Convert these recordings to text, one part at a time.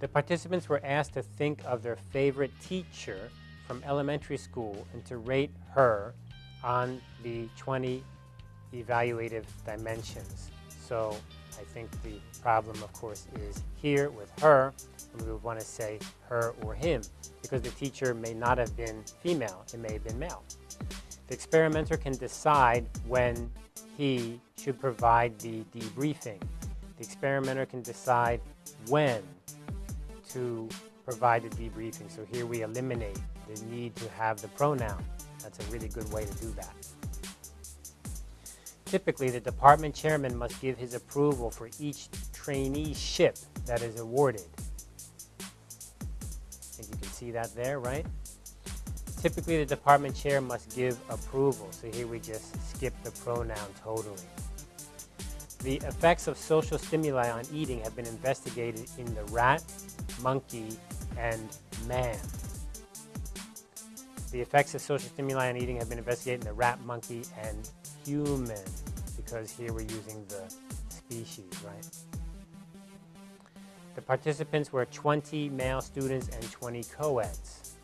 The participants were asked to think of their favorite teacher from elementary school and to rate her on the 20 evaluative dimensions. So I think the problem, of course, is here with her, and we would want to say her or him, because the teacher may not have been female, it may have been male. The experimenter can decide when he should provide the debriefing. The experimenter can decide when to provide the debriefing. So here we eliminate the need to have the pronoun. That's a really good way to do that. Typically, the department chairman must give his approval for each traineeship that is awarded. I think you can see that there, right? Typically, the department chair must give approval. So here we just skip the pronoun totally. The effects of social stimuli on eating have been investigated in the rat, monkey, and man. The effects of social stimuli on eating have been investigated in the rat, monkey, and human, because here we're using the species, right? The participants were 20 male students and 20 co-eds.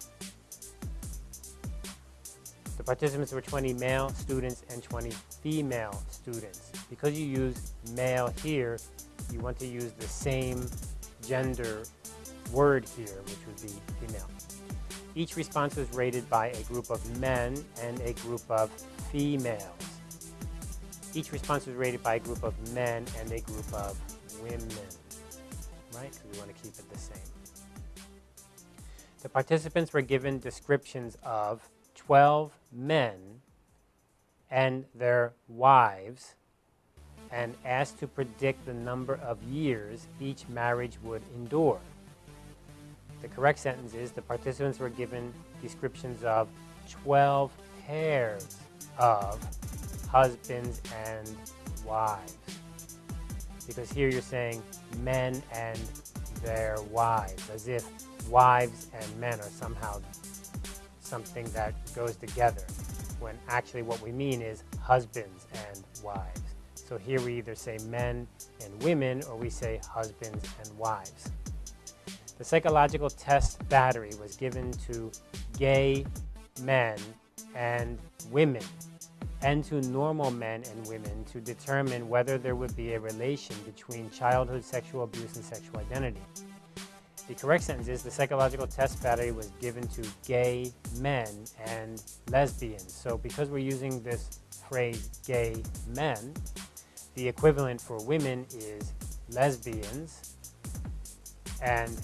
The participants were 20 male students and 20 female students. Because you use male here, you want to use the same gender word here, which would be female. Each response was rated by a group of men and a group of females. Each response was rated by a group of men and a group of women, right? Because we want to keep it the same. The participants were given descriptions of 12 men and their wives and asked to predict the number of years each marriage would endure. The correct sentence is the participants were given descriptions of 12 pairs of husbands and wives. Because here you're saying men and their wives, as if wives and men are somehow something that goes together, when actually what we mean is husbands and wives. So here we either say men and women, or we say husbands and wives. The psychological test battery was given to gay men and women and to normal men and women to determine whether there would be a relation between childhood sexual abuse and sexual identity. The correct sentence is the psychological test battery was given to gay men and lesbians. So because we're using this phrase gay men, the equivalent for women is lesbians and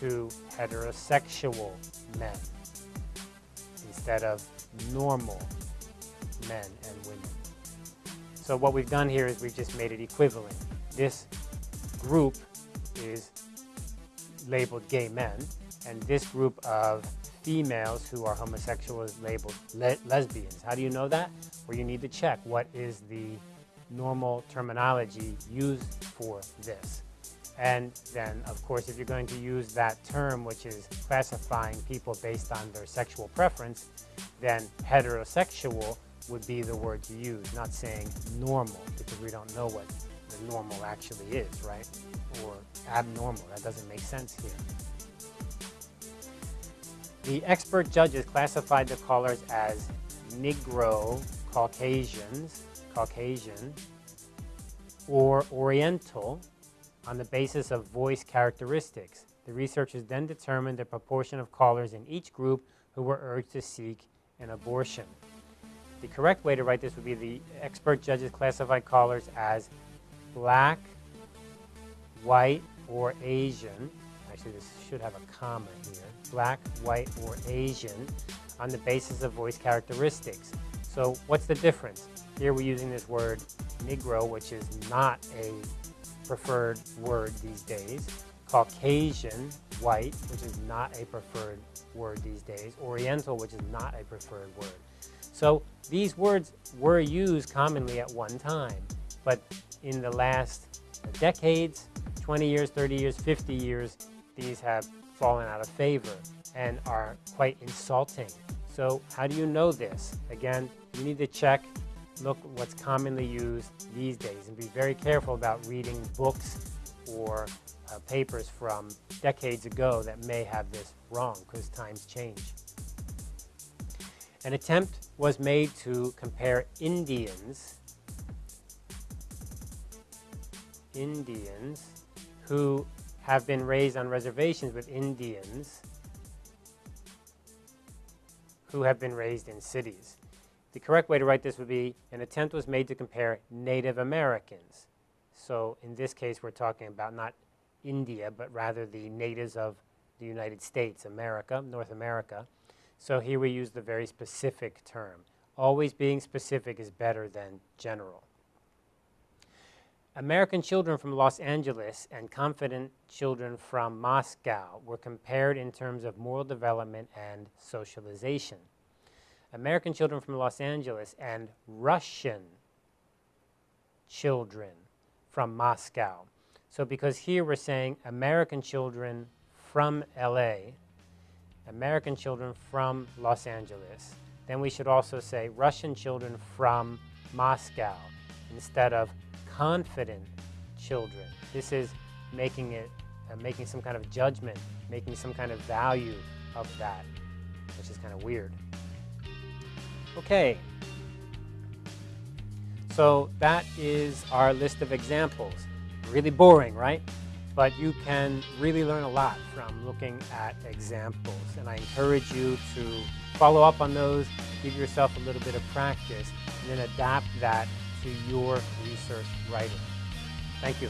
to heterosexual men instead of normal men and women. So what we've done here is we've just made it equivalent. This group is labeled gay men, and this group of females who are homosexual is labeled le lesbians. How do you know that? Well, you need to check what is the normal terminology used for this. And then, of course, if you're going to use that term, which is classifying people based on their sexual preference, then heterosexual would be the word to use, not saying normal, because we don't know what the normal actually is, right? Or abnormal. That doesn't make sense here. The expert judges classified the callers as Negro, Caucasians, Caucasian, or Oriental, on the basis of voice characteristics. The researchers then determined the proportion of callers in each group who were urged to seek an abortion. The correct way to write this would be the expert judges classified callers as black, white, or Asian. Actually, this should have a comma here. Black, white, or Asian on the basis of voice characteristics. So what's the difference? Here we're using this word Negro, which is not a preferred word these days. Caucasian, white, which is not a preferred word these days. Oriental, which is not a preferred word. So these words were used commonly at one time, but in the last decades, 20 years, 30 years, 50 years, these have fallen out of favor and are quite insulting. So how do you know this? Again, you need to check look what's commonly used these days and be very careful about reading books or uh, papers from decades ago that may have this wrong because times change. An attempt was made to compare Indians, Indians who have been raised on reservations with Indians who have been raised in cities. The correct way to write this would be, an attempt was made to compare Native Americans. So in this case, we're talking about not India, but rather the natives of the United States, America, North America. So here we use the very specific term. Always being specific is better than general. American children from Los Angeles and confident children from Moscow were compared in terms of moral development and socialization. American children from Los Angeles and Russian children from Moscow. So because here we're saying American children from LA, American children from Los Angeles, then we should also say Russian children from Moscow instead of confident children. This is making it, uh, making some kind of judgment, making some kind of value of that, which is kind of weird. Okay. So that is our list of examples. Really boring, right? But you can really learn a lot from looking at examples. And I encourage you to follow up on those, give yourself a little bit of practice, and then adapt that to your research writing. Thank you.